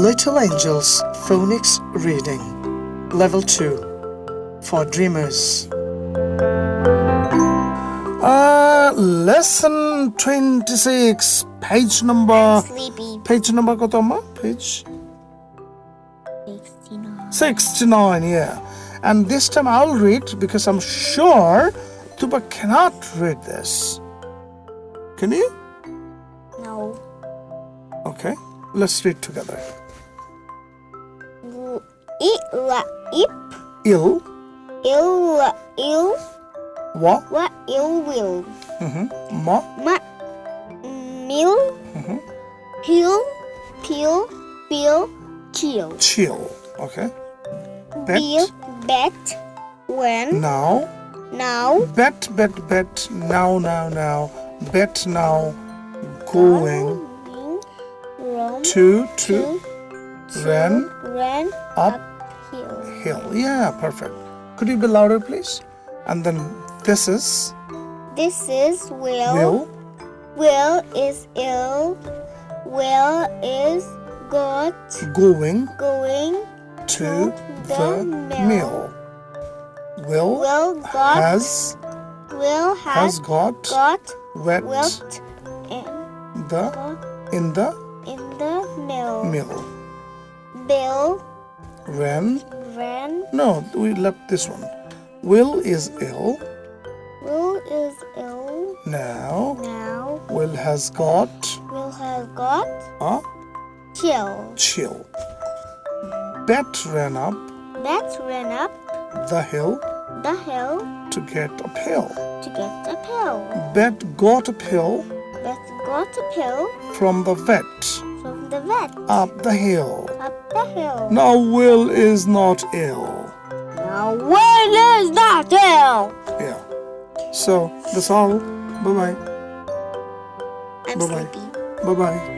Little Angels Phonics Reading Level 2 for Dreamers. Uh, lesson 26 page number Sleepy. page number কত আম্মা? page 69. 69 yeah and this time I'll read because I'm sure Tuba cannot read this can you No. okay let's read together Gu- I la ip. ill Il la il. wa Wa il will. mhm, ma Ma. Mil. Peel. Peel. Feel. Chill. chill okay bet Feel. Bet. When. now Now. bet bet bet now now now bet now going Run. to to To. ran Ran. up. Hill yeah perfect could you be louder please and then this is This is Will. will Will is ill. Will is got going going to the the mill. mill will Will got has Will has has got got wet wilt in, the in the in the mill. mill Bill ran ran. no we left this one will is ill Will is ill now now. will has got Will has got a chill. chill bet ran up Bet ran up the hill the hill to get a pill to get a pill. bet got a pill Bet got a pill from the vet from the vet up the hill up the hill. now will is not ill Now Will is not ill? yeah so that's all bye bye I'm Bye-bye. sleepy. bye bye